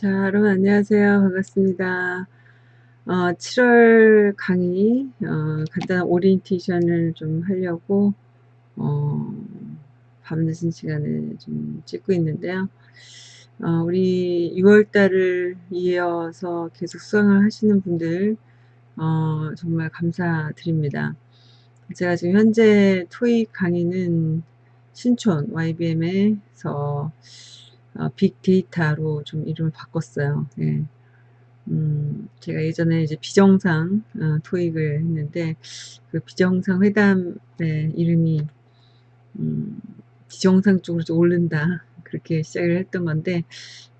자, 여러분 안녕하세요. 반갑습니다. 어, 7월 강의 어, 간단한 오리엔테이션을 좀 하려고 어, 밤늦은 시간에 좀 찍고 있는데요. 어, 우리 6월달을 이어서 계속 수강을 하시는 분들 어, 정말 감사드립니다. 제가 지금 현재 토익 강의는 신촌 YBM에서 어, 빅데이터로 좀 이름을 바꿨어요. 예. 음, 제가 예전에 이제 비정상 어, 토익을 했는데 그 비정상 회담의 이름이 음, 비정상 쪽으로 좀 오른다 그렇게 시작을 했던 건데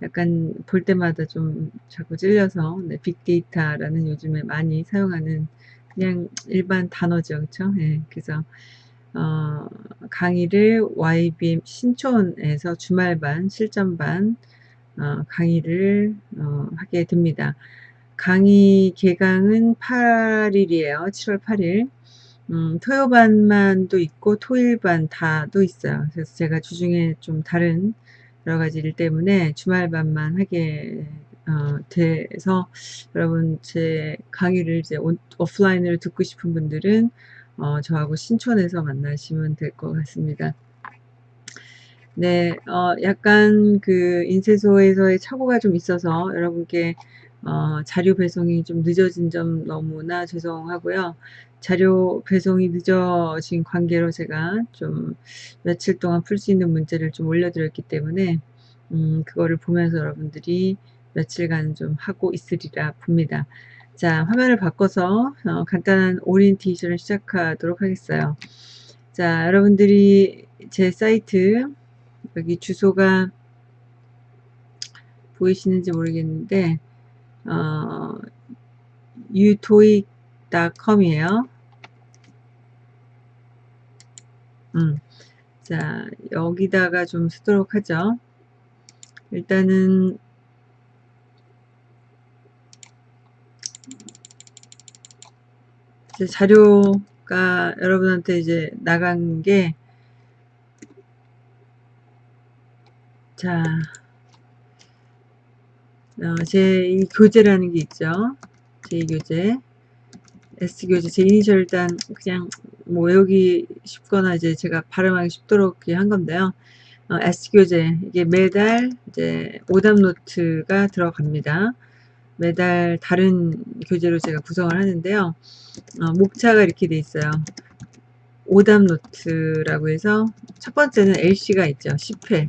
약간 볼 때마다 좀 자꾸 찔려서 네, 빅데이터라는 요즘에 많이 사용하는 그냥 일반 단어죠 그렇죠 예, 그래서 어, 강의를 YBM 신촌에서 주말반, 실전반 어, 강의를 어, 하게 됩니다. 강의 개강은 8일이에요. 7월 8일. 음, 토요반만도 있고 토일반 다도 있어요. 그래서 제가 주중에 좀 다른 여러 가지 일 때문에 주말반만 하게 어, 돼서 여러분 제 강의를 이제 온, 오프라인으로 듣고 싶은 분들은 어, 저하고 신촌에서 만나시면 될 것 같습니다. 네, 어, 약간 그 인쇄소에서의 착오가 좀 있어서 여러분께 어, 자료 배송이 좀 늦어진 점 너무나 죄송하고요. 자료 배송이 늦어진 관계로 제가 좀 며칠 동안 풀 수 있는 문제를 좀 올려드렸기 때문에 음, 그거를 보면서 여러분들이 며칠간 좀 하고 있으리라 봅니다. 자, 화면을 바꿔서 어, 간단한 오리엔테이션을 시작하도록 하겠어요. 자, 여러분들이 제 사이트 여기 주소가 보이시는지 모르겠는데 어, utoic.com이에요. 음, 자, 여기다가 좀 쓰도록 하죠. 일단은 자료가 여러분한테 이제 나간 게, 자, 어, 제2 교재라는 게 있죠. 제2 교재. S교재, 제 이니셜 일단 그냥 뭐 외우기 쉽거나 이제 제가 발음하기 쉽도록 한 건데요. 어, S교재, 이게 매달 이제 오답 노트가 들어갑니다. 매달 다른 교재로 제가 구성을 하는데요. 어, 목차가 이렇게 돼 있어요. 오답 노트라고 해서 첫 번째는 LC가 있죠. 10회.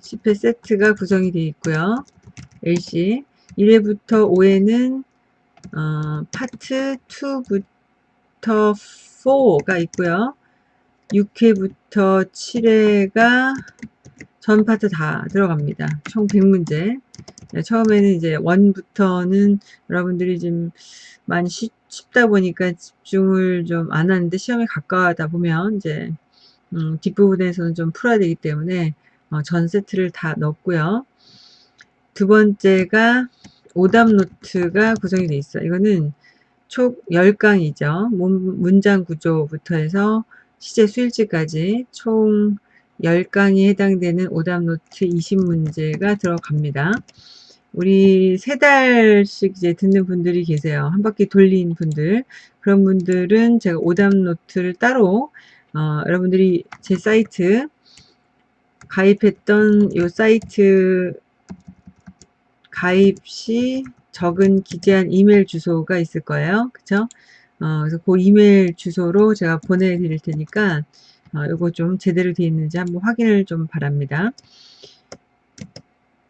10회 세트가 구성이 되어 있고요. LC 1회부터 5회는 어, 파트 2부터 4가 있고요. 6회부터 7회가 전 파트 다 들어갑니다. 총 100문제. 네, 처음에는 이제 원부터는 여러분들이 좀 많이 쉽, 다 보니까 집중을 좀 안 하는데 시험에 가까워하다 보면 이제 음, 뒷부분에서는 좀 풀어야 되기 때문에 어, 전 세트를 다 넣었고요. 두 번째가 오답 노트가 구성이 되어 있어요. 이거는 총 10강이죠. 문장 구조부터 해서 시제 수일치까지 총 10강이 해당되는 오답 노트 20문제가 들어갑니다. 우리 세 달씩 이제 듣는 분들이 계세요. 한 바퀴 돌린 분들. 그런 분들은 제가 오답 노트를 따로, 어, 여러분들이 제 사이트, 가입했던 요 사이트 가입 시 적은 기재한 이메일 주소가 있을 거예요. 그쵸? 어, 그래서 그 이메일 주소로 제가 보내드릴 테니까, 어, 요거 좀 제대로 되어 있는지 한번 확인을 좀 바랍니다.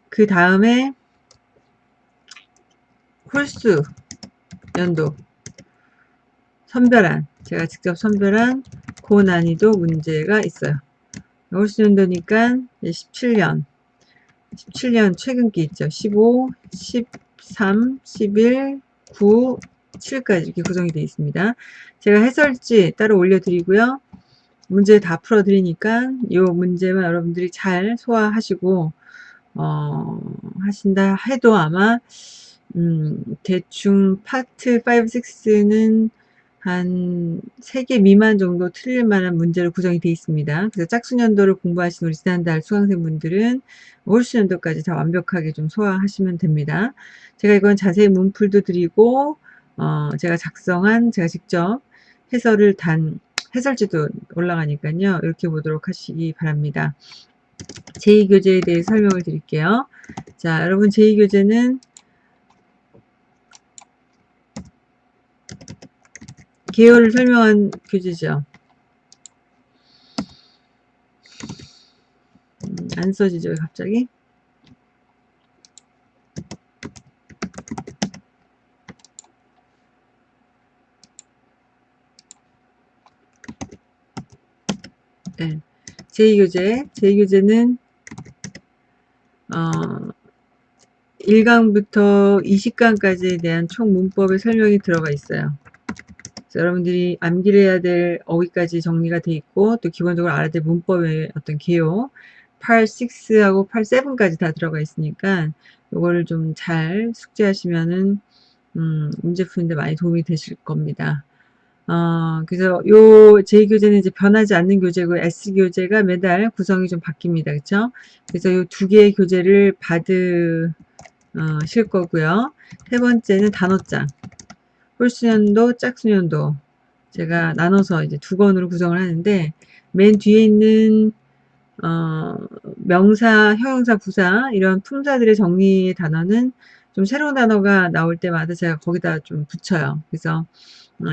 그 다음에 홀수 연도 선별한 제가 직접 선별한 고난이도 문제가 있어요. 홀수 연도니까 17년 17년 최근기 있죠. 15, 13, 11, 9, 7까지 이렇게 구성이 되어 있습니다. 제가 해설지 따로 올려드리고요. 문제 다 풀어드리니까 이 문제만 여러분들이 잘 소화하시고 어, 하신다 해도 아마 음, 대충 파트 5, 6는 한한 3개 미만 정도 틀릴 만한 문제로 구성이 되어 있습니다. 그래서 짝수년도를 공부하신 우리 지난달 수강생분들은 홀수년도까지 다 완벽하게 좀 소화하시면 됩니다. 제가 이건 자세히 문풀도 드리고 어, 제가 작성한 제가 직접 해설을 단 해설지도 올라가니까요. 이렇게 보도록 하시기 바랍니다. 제2교재에 대해 설명을 드릴게요. 자, 여러분 제2교재는 계열을 설명한 교재죠. 음, 안 써지죠, 갑자기? 네. 제2교재, 제2교재는 어, 1강부터 20강까지에 대한 총 문법의 설명이 들어가 있어요. 여러분들이 암기를 해야 될 어휘까지 정리가 돼 있고 또 기본적으로 알아야 될 문법의 어떤 개요 8, 6하고 8, 7까지 다 들어가 있으니까 이거를 좀 잘 숙지하시면은 음, 문제 푸는데 많이 도움이 되실 겁니다. 어, 그래서 요 제2교재는 이제 변하지 않는 교재고 S교재가 매달 구성이 좀 바뀝니다. 그쵸? 그래서 요 두 개의 교재를 받으실 거고요. 세 번째는 단어장. 홀수년도, 짝수년도 제가 나눠서 이제 두 권으로 구성을 하는데 맨 뒤에 있는 어, 명사, 형용사, 부사 이런 품사들의 정리의 단어는 좀 새로운 단어가 나올 때마다 제가 거기다 좀 붙여요. 그래서 어,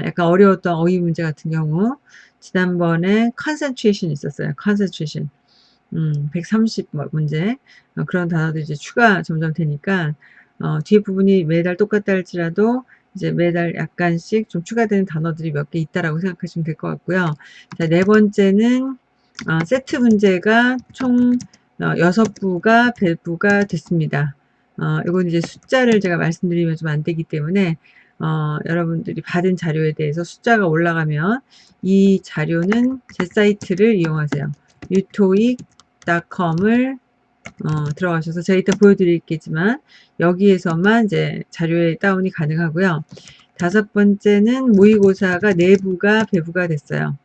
약간 어려웠던 어휘 문제 같은 경우 지난번에 concentration 있었어요. concentration 음, 130 문제 어, 그런 단어도 이제 추가 점점 되니까 어, 뒤에 부분이 매달 똑같다 할지라도 이제 매달 약간씩 좀 추가되는 단어들이 몇 개 있다라고 생각하시면 될 것 같고요. 자, 네 번째는 어, 세트 문제가 총 어, 6부가 배부가 됐습니다. 어, 이건 이제 숫자를 제가 말씀드리면 좀 안 되기 때문에 어, 여러분들이 받은 자료에 대해서 숫자가 올라가면 이 자료는 제 사이트를 이용하세요. utoic.com을 어, 들어가셔서 제가 이따 보여드리겠지만 여기에서만 이제 자료에 다운이 가능하고요. 다섯 번째는 모의고사가 내부가 배부가 됐어요.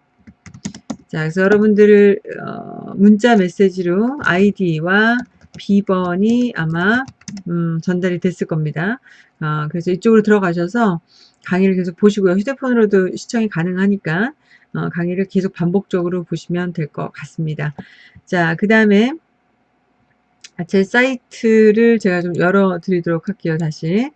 자, 그래서 여러분들 어, 문자 메시지로 아이디와 비번이 아마 음, 전달이 됐을 겁니다. 어, 그래서 이쪽으로 들어가셔서 강의를 계속 보시고요. 휴대폰으로도 시청이 가능하니까 어, 강의를 계속 반복적으로 보시면 될 것 같습니다. 자, 그 다음에 아, 제 사이트를 제가 좀 열어 드리도록 할게요 다시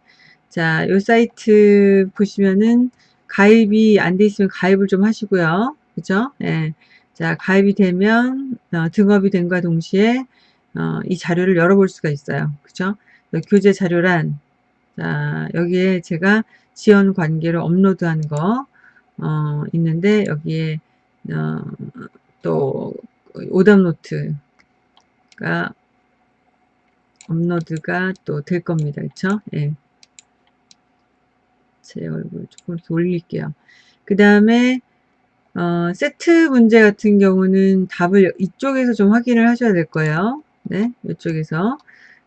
자, 요 사이트 보시면은 가입이 안 돼 있으면 가입을 좀 하시고요. 그죠? 예. 자, 가입이 되면 어, 등업이 된과 동시에 어, 이 자료를 열어볼 수가 있어요. 그죠? 교재 자료란 자, 여기에 제가 지원 관계를 업로드한 거 어, 있는데 여기에 어, 또 오답 노트가 업로드가 또 될 겁니다. 그쵸? 예. 제 얼굴 조금 올릴게요. 그 다음에 어, 세트 문제 같은 경우는 답을 이쪽에서 좀 확인을 하셔야 될 거예요. 네, 이쪽에서.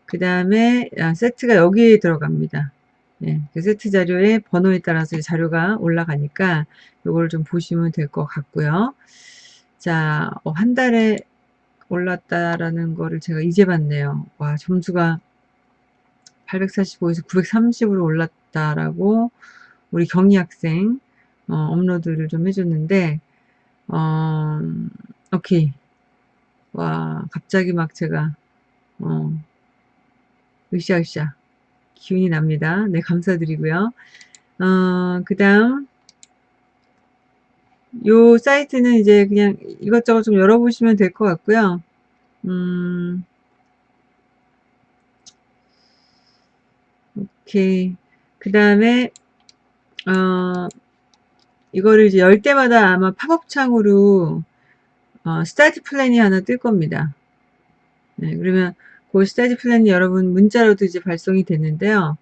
그 다음에 아, 세트가 여기에 들어갑니다. 네, 그 세트 자료의 번호에 따라서 자료가 올라가니까 이걸 좀 보시면 될 것 같고요. 자, 어, 한 달에 올랐다라는 거를 제가 이제 봤네요. 와, 점수가 845에서 930으로 올랐다라고 우리 경희 학생 어, 업로드를 좀 해줬는데 어, 오케이. 와, 갑자기 막 제가 어, 으쌰으쌰 기운이 납니다. 네, 감사드리고요. 어, 그 다음 요 사이트는 이제 그냥 이것저것 좀 열어보시면 될 것 같고요. 음, 오케이. 그 다음에, 어, 이거를 이제 열 때마다 아마 팝업 창으로, 어, study plan이 하나 뜰 겁니다. 네, 그러면 그 study plan이 여러분 문자로도 이제 발송이 됐는데요.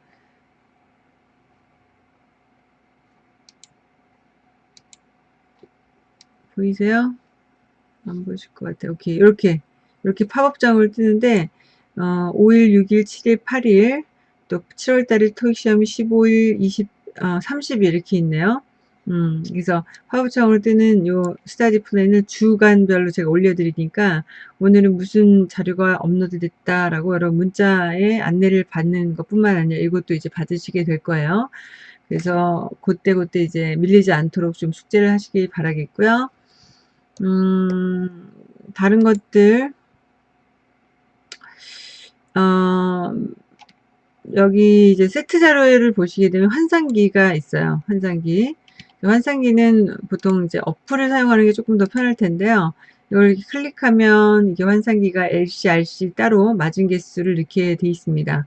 보이세요? 안 보실 것 같아요. 오케이. 이렇게, 이렇게 팝업창으로 뜨는데, 어, 5일, 6일, 7일, 8일, 또 7월 달에 토익 시험이 15일, 20, 어, 30일 이렇게 있네요. 음, 그래서 팝업창으로 뜨는 요 study plan을 주간별로 제가 올려드리니까 오늘은 무슨 자료가 업로드 됐다라고 여러분 문자에 안내를 받는 것 뿐만 아니라 이것도 이제 받으시게 될 거예요. 그래서 그때 그때 이제 밀리지 않도록 좀 숙제를 하시기 바라겠고요. 음, 다른 것들, 어, 여기 이제 세트 자료를 보시게 되면 환상기가 있어요. 환상기. 환상기는 보통 이제 어플을 사용하는 게 조금 더 편할 텐데요. 이걸 클릭하면 이게 환상기가 LC, RC 따로 맞은 개수를 넣게 되어 있습니다.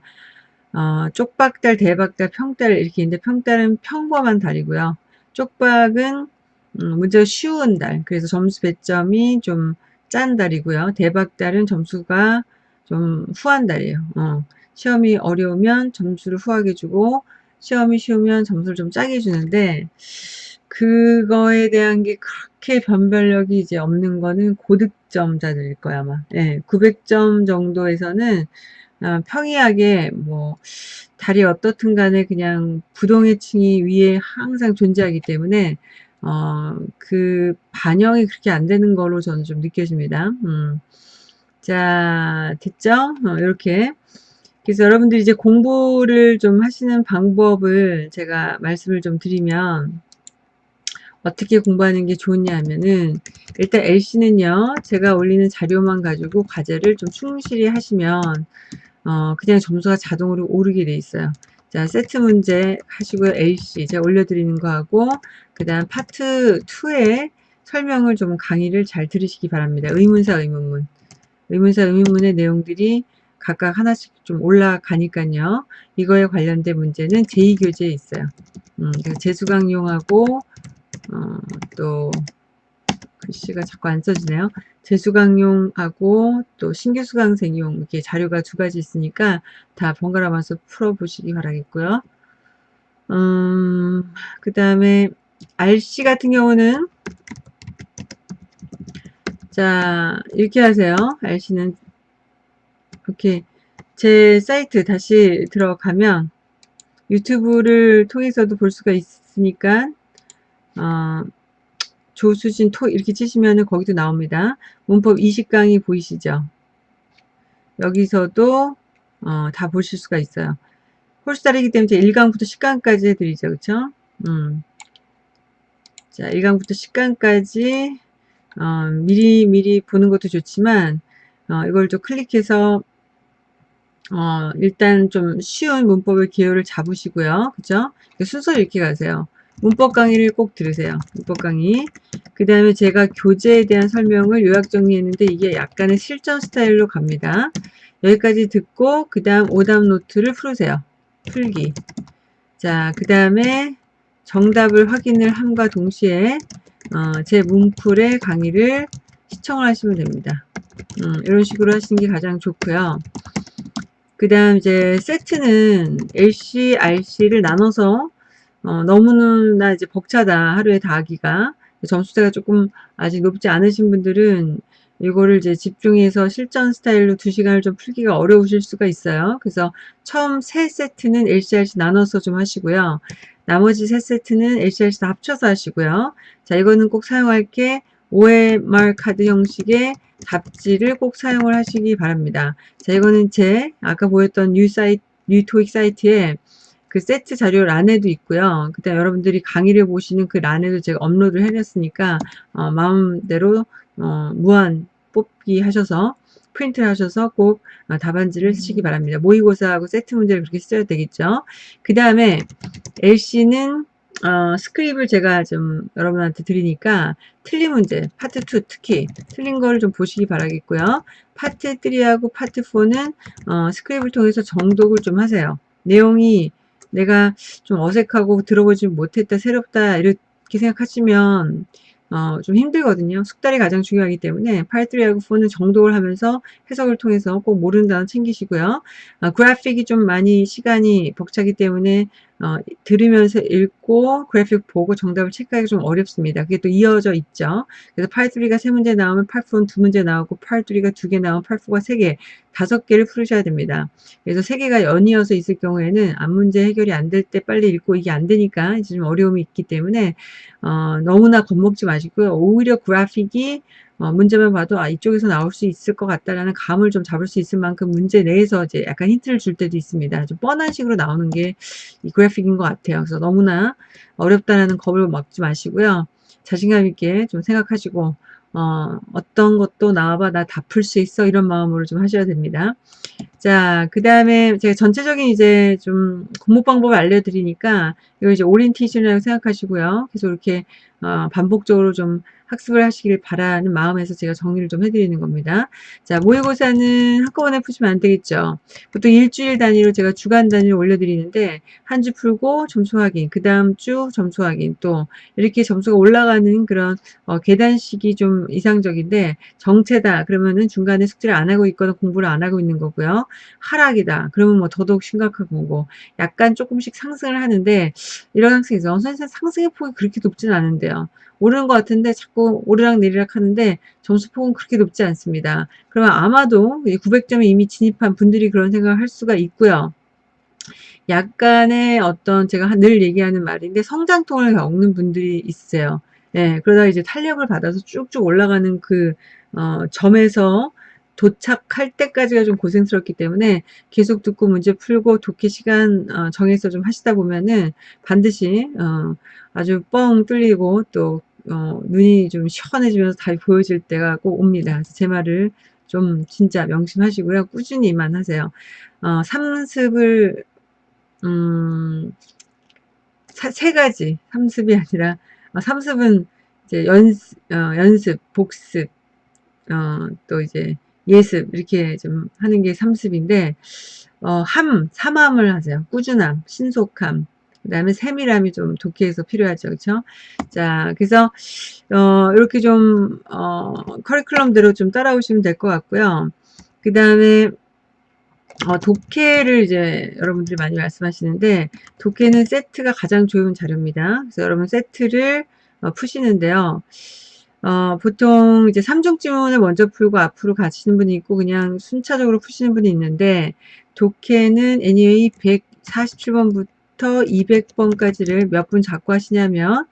어, 쪽박달, 대박달, 평달 이렇게 있는데 평달은 평범한 달이고요. 쪽박은 음, 문제가 쉬운 달, 그래서 점수 배점이 좀 짠 달이고요. 대박달은 점수가 좀 후한 달이에요. 어, 시험이 어려우면 점수를 후하게 주고 시험이 쉬우면 점수를 좀 짜게 주는데 그거에 대한 게 그렇게 변별력이 이제 없는 거는 고득점자들일 거야 아마. 예, 900점 정도에서는 어, 평이하게 뭐 달이 어떻든 간에 그냥 부동의 층이 위에 항상 존재하기 때문에 어, 그 반영이 그렇게 안 되는 거로 저는 좀 느껴집니다. 음. 자, 됐죠? 어, 이렇게. 그래서 여러분들이 이제 공부를 좀 하시는 방법을 제가 말씀을 좀 드리면 어떻게 공부하는 게 좋냐 하면은 일단 LC는요 제가 올리는 자료만 가지고 과제를 좀 충실히 하시면 어 그냥 점수가 자동으로 오르게 돼 있어요. 자 세트 문제 하시고요 LC 제가 올려드리는 거 하고 그 다음 파트 2에 설명을 좀 강의를 잘 들으시기 바랍니다. 의문사 의문문. 의문사 의문문의 내용들이 각각 하나씩 좀 올라가니까요. 이거에 관련된 문제는 제2교재에 있어요. 음, 재수강용하고 어, 또 글씨가 자꾸 안 써지네요. 재수강용하고 또 신규 수강생용 이렇게 자료가 두 가지 있으니까 다 번갈아 가면서 풀어보시기 바라겠고요. 음, 그 다음에 RC 같은 경우는 자 이렇게 하세요. RC는 이렇게 제 사이트 다시 들어가면 유튜브를 통해서도 볼 수가 있으니까 어, 조수진 토 이렇게 치시면은 거기도 나옵니다. 문법 20강의 보이시죠? 여기서도 어, 다 보실 수가 있어요. 홀수달이기 때문에 1강부터 10강까지 해드리죠. 그쵸? 음. 자, 1강부터 10강까지 어, 미리 미리 보는 것도 좋지만 어, 이걸 좀 클릭해서 어, 일단 좀 쉬운 문법의 기호를 잡으시고요. 그죠? 순서를 이렇게 가세요. 문법 강의를 꼭 들으세요. 문법 강의. 그 다음에 제가 교재에 대한 설명을 요약 정리했는데 이게 약간의 실전 스타일로 갑니다. 여기까지 듣고 그 다음 오답 노트를 풀으세요. 풀기. 자, 그 다음에 정답을 확인을 함과 동시에 어, 제 문풀의 강의를 시청을 하시면 됩니다. 음, 이런 식으로 하시는 게 가장 좋고요. 그 다음 이제 세트는 LC, RC를 나눠서 어, 너무나 이제 벅차다 하루에 다 하기가 점수대가 조금 아직 높지 않으신 분들은 이거를 이제 집중해서 실전 스타일로 2시간을 좀 풀기가 어려우실 수가 있어요. 그래서 처음 세 세트는 LC RC 나눠서 좀 하시고요. 나머지 세 세트는 LC RC 다 합쳐서 하시고요. 자, 이거는 꼭 사용할 게 OMR 카드 형식의 답지를 꼭 사용을 하시기 바랍니다. 자, 이거는 제 아까 보였던 new 사이트, new 토익 사이트에 그 세트 자료 란에도 있고요. 그때 여러분들이 강의를 보시는 그 란에도 제가 업로드를 해놨으니까 어, 마음대로 어, 무한 뽑기 하셔서 프린트를 하셔서 꼭 어, 답안지를 쓰시기 바랍니다. 모의고사하고 세트 문제를 그렇게 써야 되겠죠. 그 다음에 LC는 어, script을 제가 좀 여러분한테 드리니까 틀린 문제, 파트 2 특히 틀린 거를 좀 보시기 바라겠고요. 파트 3하고 파트 4는 어, script을 통해서 정독을 좀 하세요. 내용이 내가 좀 어색하고 들어보지 못했다, 새롭다 이렇게 생각하시면 어, 좀 힘들거든요. 숙달이 가장 중요하기 때문에 파트 3하고 4는 정독을 하면서 해석을 통해서 꼭 모르는 단어 챙기시고요. 어, 그래픽이 좀 많이 시간이 벅차기 때문에 어, 들으면서 읽고 그래픽 보고 정답을 체크하기 좀 어렵습니다. 그게 또 이어져 있죠. 그래서 팔3가 세 문제 나오면 팔4는 두 문제 나오고 팔3가 두 개 나오면 팔4가 세 개, 다섯 개를 풀으셔야 됩니다. 그래서 세 개가 연이어서 있을 경우에는 앞 문제 해결이 안 될 때 빨리 읽고 이게 안 되니까 이제 좀 어려움이 있기 때문에 어, 너무나 겁먹지 마시고요. 오히려 그래픽이 어, 문제만 봐도 아 이쪽에서 나올 수 있을 것 같다라는 감을 좀 잡을 수 있을 만큼 문제 내에서 이제 약간 힌트를 줄 때도 있습니다. 좀 뻔한 식으로 나오는 게 이 그래픽인 것 같아요. 그래서 너무나 어렵다라는 겁을 먹지 마시고요. 자신감 있게 좀 생각하시고 어, 어떤 것도 나와봐 나 다 풀 수 있어 이런 마음으로 좀 하셔야 됩니다. 자, 그 다음에 제가 전체적인 이제 좀 공부 방법을 알려드리니까 이거 이제 오리엔테이션이라고 생각하시고요. 계속 이렇게 어, 반복적으로 좀 학습을 하시길 바라는 마음에서 제가 정리를 좀 해드리는 겁니다. 자, 모의고사는 한꺼번에 푸시면 안 되겠죠. 보통 일주일 단위로 제가 주간 단위로 올려드리는데 한 주 풀고 점수 확인, 그 다음 주 점수 확인 또 이렇게 점수가 올라가는 그런 어, 계단식이 좀 이상적인데 정체다 그러면은 중간에 숙제를 안 하고 있거나 공부를 안 하고 있는 거고요. 하락이다 그러면 뭐 더더욱 심각한 거고 약간 조금씩 상승을 하는데 이런 학생에서 선생님 상승의 폭이 그렇게 높지는 않은데요. 오르는 것 같은데 자꾸 오르락 내리락 하는데 점수폭은 그렇게 높지 않습니다. 그러면 아마도 900점에 이미 진입한 분들이 그런 생각을 할 수가 있고요. 약간의 어떤 제가 늘 얘기하는 말인데 성장통을 겪는 분들이 있어요. 예, 그러다 이제 탄력을 받아서 쭉쭉 올라가는 그 어, 점에서 도착할 때까지가 좀 고생스럽기 때문에 계속 듣고 문제 풀고 독해 시간 어, 정해서 좀 하시다 보면은 반드시 어, 아주 뻥 뚫리고 또 어, 눈이 좀 시원해지면서 답이 보여질 때가 꼭 옵니다. 제 말을 좀 진짜 명심하시고요. 꾸준히만 하세요. 어, 삼습을 음, 사, 세 가지 삼습이 아니라 어, 삼습은 이제 연습, 어, 연습, 복습, 어, 또 이제 예습 이렇게 좀 하는 게 삼습인데 어, 함, 삼함을 하세요. 꾸준함, 신속함, 그 다음에 세밀함이 좀 독해에서 필요하죠. 그렇죠? 자, 그래서 어, 이렇게 좀 어, 커리큘럼대로 좀 따라오시면 될 것 같고요. 그 다음에 어, 독해를 이제 여러분들이 많이 말씀하시는데 독해는 세트가 가장 좋은 자료입니다. 그래서 여러분 세트를 어, 푸시는데요. 어, 보통 이제 3종 지문을 먼저 풀고 앞으로 가시는 분이 있고 그냥 순차적으로 푸시는 분이 있는데 독해는 anyway 147번부터 200번까지를 몇 분 잡고 하시냐면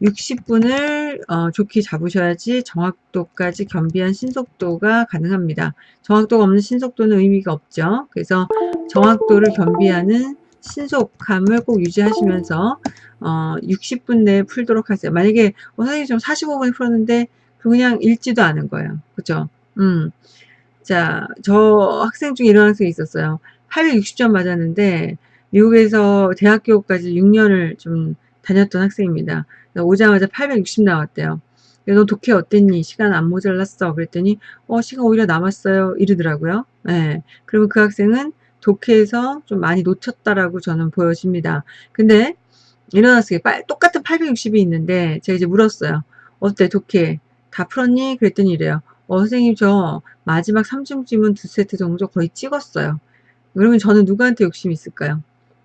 60분을 어, 좋게 잡으셔야지 정확도까지 겸비한 신속도가 가능합니다. 정확도가 없는 신속도는 의미가 없죠. 그래서 정확도를 겸비하는 신속함을 꼭 유지하시면서 어, 60분 내에 풀도록 하세요. 만약에 어, 선생님 좀 45분에 풀었는데 그냥 읽지도 않은 거예요. 그죠? 음. 자, 저 학생 중에 이런 학생이 있었어요. 860점 맞았는데 미국에서 대학교까지 6년을 좀 다녔던 학생입니다. 오자마자 860 나왔대요. 너 독해 어땠니? 시간 안 모자랐어. 그랬더니 어 시간 오히려 남았어요. 이러더라고요. 네. 그러면 그 학생은 독해에서 좀 많이 놓쳤다라고 저는 보여집니다. 근데 일어났어요. 똑같은 860이 있는데 제가 이제 물었어요. 어때 독해 다 풀었니? 그랬더니 이래요. 어 선생님 저 마지막 3중 지문 두 세트 정도 거의 찍었어요. 그러면 저는 누구한테 욕심이 있을까요?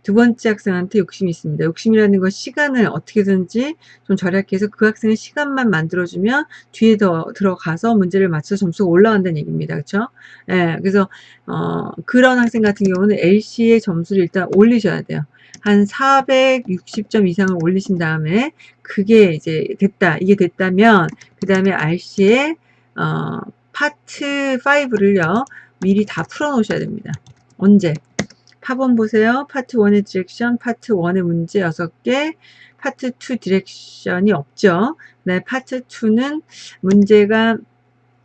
두 번째 학생한테 욕심이 있습니다. 욕심이라는 건 시간을 어떻게든지 좀 절약해서 그 학생의 시간만 만들어주면 뒤에 더 들어가서 문제를 맞춰 점수가 올라간다는 얘기입니다. 그렇죠? 예, 그래서 어, 그런 학생 같은 경우는 LC의 점수를 일단 올리셔야 돼요. 한 460점 이상을 올리신 다음에 그게 이제 됐다. 이게 됐다면 그 다음에 RC의 어, 파트 5를요. 미리 다 풀어 놓으셔야 됩니다. 언제? 파본 보세요. 파트 1의 direction, 파트 1의 문제 6개, 파트 2 direction이 없죠. 네, 파트 2는 문제가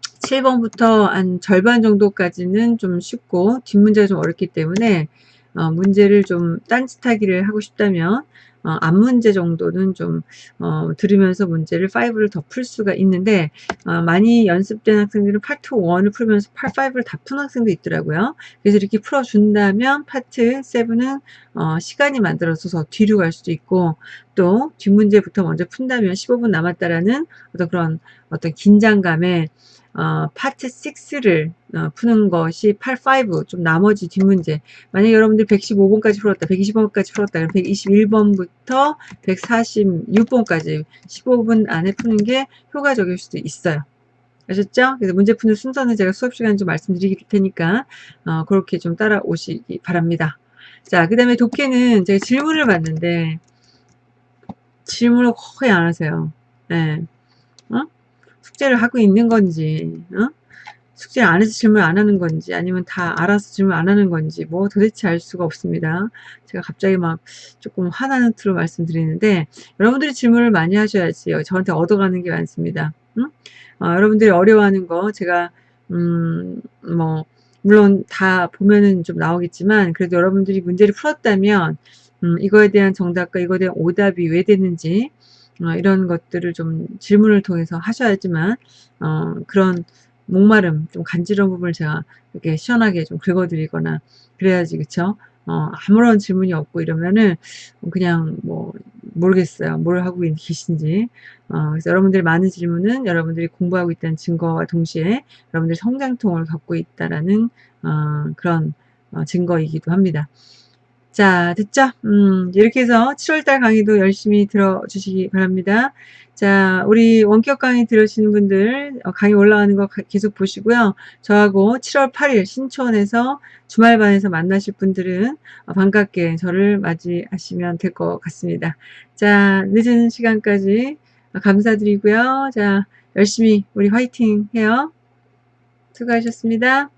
7번부터 한 절반 정도까지는 좀 쉽고 뒷문제가 좀 어렵기 때문에 어, 문제를 좀 딴짓하기를 하고 싶다면 어, 앞 문제 정도는 좀 어, 들으면서 문제를 5를 더 풀 수가 있는데 어, 많이 연습된 학생들은 파트 1을 풀면서 파트 5를 다 푼 학생도 있더라고요. 그래서 이렇게 풀어준다면 파트 7은 어, 시간이 만들어서 뒤로 갈 수도 있고 또 뒷문제부터 먼저 푼다면 15분 남았다라는 어떤 그런 어떤 긴장감에 어, 파트 6를 어, 푸는 것이 8, 5, 좀 나머지 뒷문제. 만약에 여러분들 115번까지 풀었다, 120번까지 풀었다, 그럼 121번부터 146번까지 15분 안에 푸는 게 효과적일 수도 있어요. 아셨죠? 그래서 문제 푸는 순서는 제가 수업 시간 좀 말씀드릴 테니까 어, 그렇게 좀 따라오시기 바랍니다. 자, 그 다음에 독해는 제가 질문을 봤는데 질문을 거의 안 하세요. 네. 어? 숙제를 하고 있는 건지, 어? 숙제 안 해서 질문 안 하는 건지, 아니면 다 알아서 질문 안 하는 건지, 뭐 도대체 알 수가 없습니다. 제가 갑자기 막 조금 화나는 틀로 말씀드리는데, 여러분들이 질문을 많이 하셔야지요. 저한테 얻어가는 게 많습니다. 응? 어, 여러분들이 어려워하는 거, 제가, 음, 뭐, 물론 다 보면은 좀 나오겠지만, 그래도 여러분들이 문제를 풀었다면, 음, 이거에 대한 정답과 이거에 대한 오답이 왜 되는지, 어, 이런 것들을 좀 질문을 통해서 하셔야지만 어, 그런 목마름, 좀 간지러운 부분을 제가 이렇게 시원하게 좀 긁어드리거나 그래야지 그쵸? 어, 아무런 질문이 없고 이러면은 그냥 뭐 모르겠어요. 뭘 하고 계신지. 어, 그래서 여러분들의 많은 질문은 여러분들이 공부하고 있다는 증거와 동시에 여러분들이 성장통을 갖고 있다라는 어, 그런 어, 증거이기도 합니다. 자, 됐죠? 음, 이렇게 해서 7월달 강의도 열심히 들어주시기 바랍니다. 자, 우리 원격 강의 들으시는 분들 어, 강의 올라가는 거 계속 보시고요. 저하고 7월 8일 신촌에서 주말반에서 만나실 분들은 어, 반갑게 저를 맞이하시면 될 것 같습니다. 자, 늦은 시간까지 감사드리고요. 자, 열심히 우리 화이팅 해요. 수고하셨습니다.